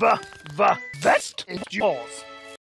the, the vest is yours.